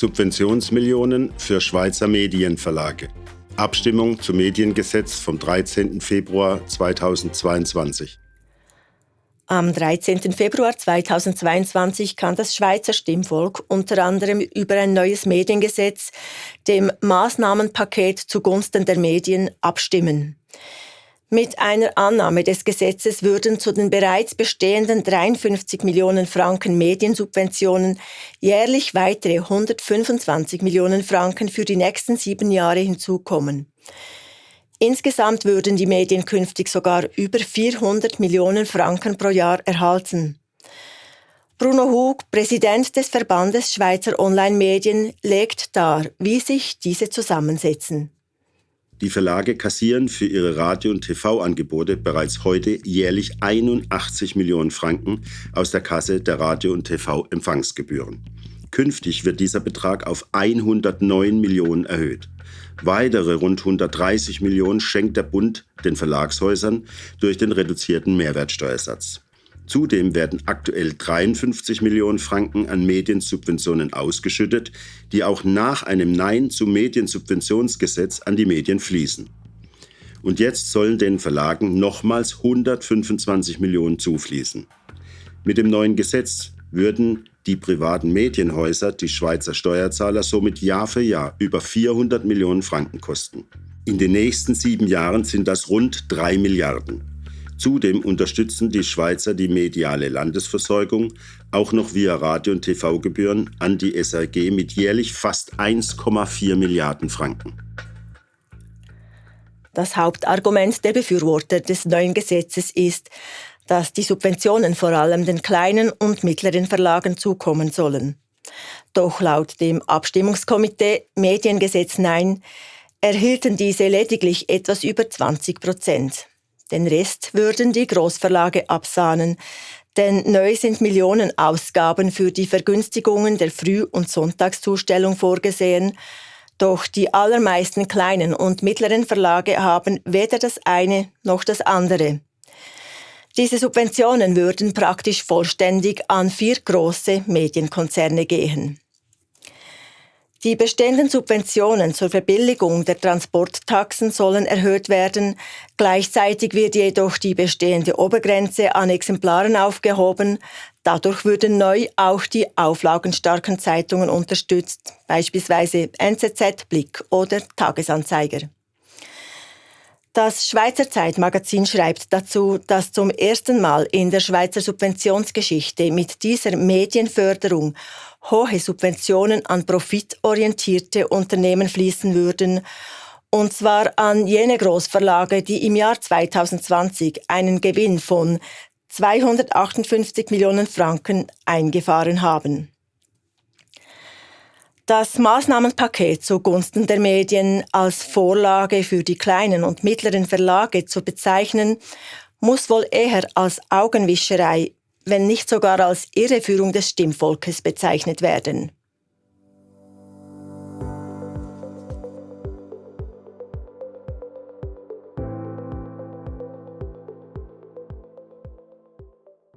Subventionsmillionen für Schweizer Medienverlage. Abstimmung zum Mediengesetz vom 13. Februar 2022. Am 13. Februar 2022 kann das Schweizer Stimmvolk unter anderem über ein neues Mediengesetz, dem Maßnahmenpaket zugunsten der Medien, abstimmen. Mit einer Annahme des Gesetzes würden zu den bereits bestehenden 53 Millionen Franken Mediensubventionen jährlich weitere 125 Millionen Franken für die nächsten sieben Jahre hinzukommen. Insgesamt würden die Medien künftig sogar über 400 Millionen Franken pro Jahr erhalten. Bruno Hug, Präsident des Verbandes Schweizer Online-Medien, legt dar, wie sich diese zusammensetzen. Die Verlage kassieren für ihre Radio- und TV-Angebote bereits heute jährlich 81 Millionen Franken aus der Kasse der Radio- und TV-Empfangsgebühren. Künftig wird dieser Betrag auf 109 Millionen erhöht. Weitere rund 130 Millionen schenkt der Bund den Verlagshäusern durch den reduzierten Mehrwertsteuersatz. Zudem werden aktuell 53 Millionen Franken an Mediensubventionen ausgeschüttet, die auch nach einem Nein zum Mediensubventionsgesetz an die Medien fließen. Und jetzt sollen den Verlagen nochmals 125 Millionen zufließen. Mit dem neuen Gesetz würden die privaten Medienhäuser die Schweizer Steuerzahler somit Jahr für Jahr über 400 Millionen Franken kosten. In den nächsten sieben Jahren sind das rund drei Milliarden. Zudem unterstützen die Schweizer die mediale Landesversorgung auch noch via Radio- und TV-Gebühren an die SRG mit jährlich fast 1,4 Milliarden Franken. Das Hauptargument der Befürworter des neuen Gesetzes ist, dass die Subventionen vor allem den kleinen und mittleren Verlagen zukommen sollen. Doch laut dem Abstimmungskomitee Mediengesetz Nein erhielten diese lediglich etwas über 20 Prozent. Den Rest würden die Großverlage absahnen, denn neu sind Millionen Ausgaben für die Vergünstigungen der Früh- und Sonntagszustellung vorgesehen, doch die allermeisten kleinen und mittleren Verlage haben weder das eine noch das andere. Diese Subventionen würden praktisch vollständig an vier große Medienkonzerne gehen. Die bestehenden Subventionen zur Verbilligung der Transporttaxen sollen erhöht werden. Gleichzeitig wird jedoch die bestehende Obergrenze an Exemplaren aufgehoben. Dadurch würden neu auch die auflagenstarken Zeitungen unterstützt, beispielsweise NZZ, Blick oder Tagesanzeiger. Das Schweizer Zeitmagazin schreibt dazu, dass zum ersten Mal in der Schweizer Subventionsgeschichte mit dieser Medienförderung hohe Subventionen an profitorientierte Unternehmen fließen würden, und zwar an jene Großverlage, die im Jahr 2020 einen Gewinn von 258 Millionen Franken eingefahren haben. Das Maßnahmenpaket zugunsten der Medien als Vorlage für die kleinen und mittleren Verlage zu bezeichnen, muss wohl eher als Augenwischerei wenn nicht sogar als Irreführung des Stimmvolkes bezeichnet werden.